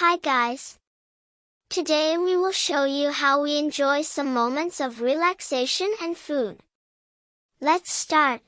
Hi guys! Today we will show you how we enjoy some moments of relaxation and food. Let's start!